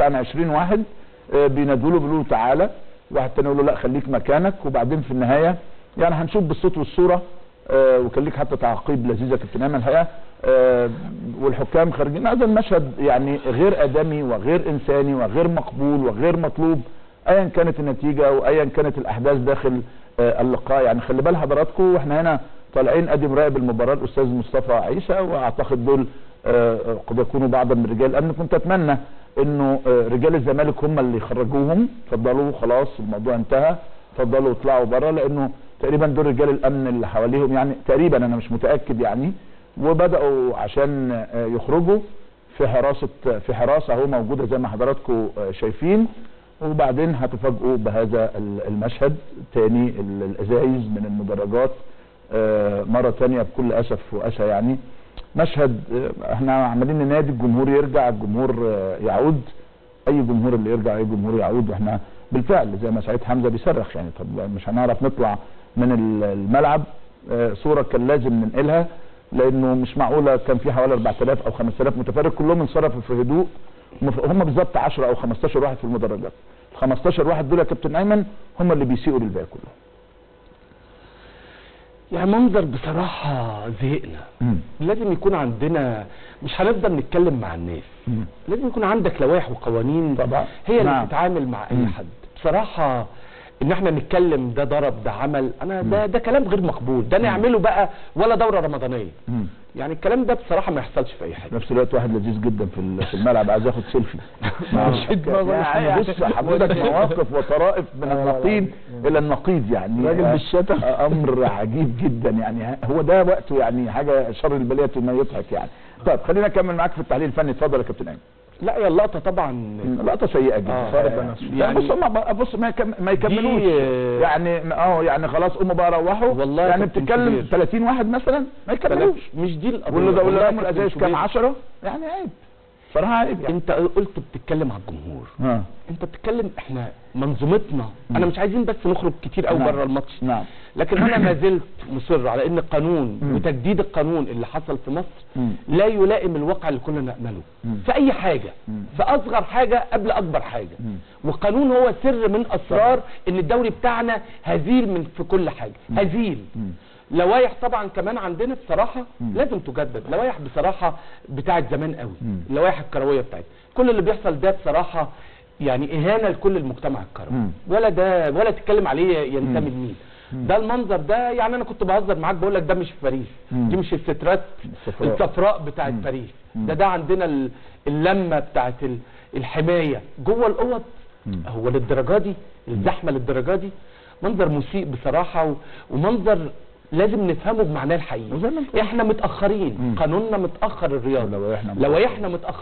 عن 20 واحد آه، بينادوا له بيقولوا تعالى واحد تاني يقول له لا خليك مكانك. وبعدين في النهاية يعني هنشوف بالصوت والصورة آه، وكان ليك حتى تعقيب لذيذة كابتن ايمن الحقيقة آه، والحكام خارجين. هذا المشهد يعني غير آدمي وغير إنساني وغير مقبول وغير مطلوب. ايا كانت النتيجة وايا كانت الأحداث داخل اللقاء. يعني خلي بال حضراتكم وإحنا هنا طالعين أدي مراقب المباراه الأستاذ مصطفى عيسى. وأعتقد دول قد يكونوا بعضا من رجال الأمن. كنت أتمنى انه آه، رجال الزمالك هم اللي يخرجوهم اتفضلوا خلاص الموضوع انتهى اتفضلوا اطلعوا بره لأنه تقريبا دول رجال الامن اللي حواليهم يعني تقريبا أنا مش متأكد يعني وبدأوا عشان آه، يخرجوا في حراسة في حراسة أهو موجودة زي ما حضراتكم آه، شايفين وبعدين هتفاجئوا بهذا ال- المشهد تاني ال- الأزايز من المدرجات مرة تانية بكل أسف وأسى يعني. مشهد إحنا عمالين ننادي الجمهور يرجع الجمهور آه، يعود. أي جمهور اللي يرجع أي جمهور يعود. وإحنا بالفعل زي ما سعيد حمزة بيصرخ يعني طب مش هنعرف نطلع من ال- الملعب؟ آه، صورة كان لازم ننقلها لأنه مش معقولة كان في حوالي 4000 أو 5000 متفرج. كلهم انصرفوا في هدوء هم- بالظبط 10 أو 15 واحد في المدرجات. ال 15 واحد دول يا كابتن أيمن هم اللي بيسيئوا للباقي كله يعني منظر بصراحة زهقنا. لازم يكون عندنا مش هنفضل نتكلم مع الناس. لازم يكون عندك لوائح وقوانين طبعا. هي اللي نعم. بتتعامل مع أي مم. حد. بصراحة إن إحنا نتكلم ده ضرب ده عمل أنا ده ده كلام غير مقبول. ده نعمله بقى ولا دورة رمضانية. مم. يعني الكلام ده بصراحة ما يحصلش في أي حاجة. في نفس الوقت واحد لذيذ جدا في ال- في الملعب عايز ياخد سيلفي. يعني بص حضرتك مواقف وطرائف من النقيض إلى النقيض يعني. راجل بالشتم. أمر عجيب جدا يعني. هو ده وقته يعني حاجة شر البلية ما يضحك يعني. طيب خلينا نكمل معاك في التحليل الفني. اتفضل يا كابتن أيمن. لا يا اللقطة طبعا لقطة سيئة جدا. آه، بنفسه. يعني- يعني بص هم بص ما يكم- ما يكملوش. آه، يعني آه يعني خلاص قوموا بقى روحوا. والله يعني بتتكلم كبير. 30 واحد مثلا ما يكملوش. مش دي القضية. واللي ده واللي الأزايز كام كبير. 10 يعني عيب صراحة عيب يعني انت قلت بتتكلم على الجمهور. آه انت بتتكلم إحنا منظومتنا. أنا مش عايزين بس نخرج كتير قوي نعم. بره الماتش. نعم. لكن أنا ما زلت مصر على ان القانون مم. وتجديد القانون اللي حصل في مصر مم. لا يلائم الواقع اللي كنا نأمله مم. في أي حاجة. مم. في أصغر حاجة قبل أكبر حاجة. مم. والقانون هو سر من أسرار إن الدوري بتاعنا هزيل من في كل حاجة. هزيل. مم. لوائح طبعا كمان عندنا بصراحة مم. لازم تجدد لوائح بصراحة بتاعت زمان قوي. اللوائح الكروية بتاعتنا كل اللي بيحصل ده بصراحة يعني إهانة لكل المجتمع الكروي مم. ولا ده ولا تتكلم عليه ينتمي. لمين ده المنظر ده يعني أنا كنت بهزر معاك بقول لك ده مش في باريس. دي مش السترات الصفراء. الصفراء بتاعت. باريس. ده ده عندنا ال- اللمة بتاعت ال- الحماية جوه الأوض. هو للدرجة دي الزحمة للدرجة دي منظر مسيء بصراحة و- ومنظر لازم نفهمه بمعناه الحقيقي. إحنا متأخرين. مم. قانوننا متأخر الرياضة. لوائحنا لوائحنا متأخرة